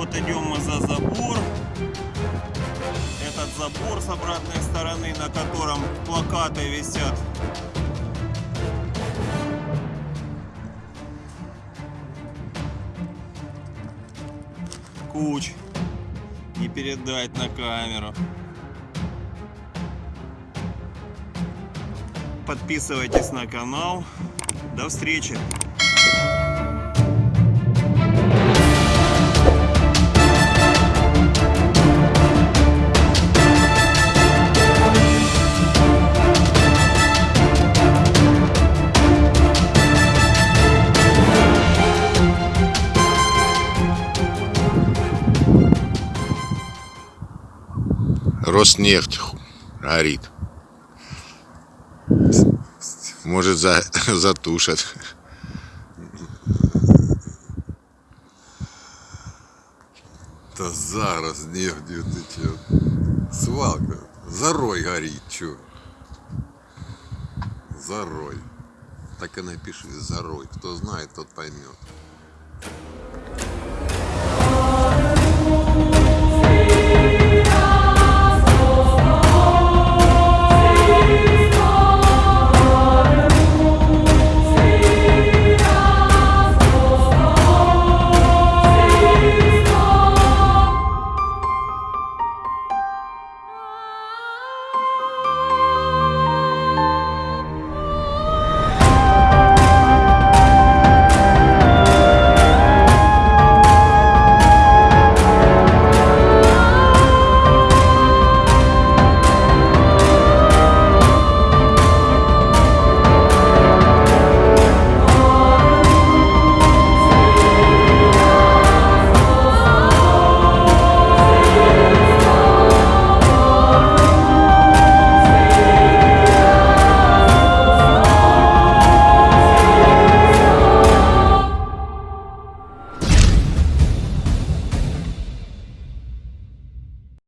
вот идем мы за забор. Этот забор с обратной стороны, на котором плакаты висят. Куч. Не передать на камеру. Подписывайтесь на канал. До встречи! Роснефть горит. Может, за, затушат. Та зараз нефтью течет. Свалка. Зарой горит, чё? Зарой. Так и напиши Зарой. Кто знает, тот поймет.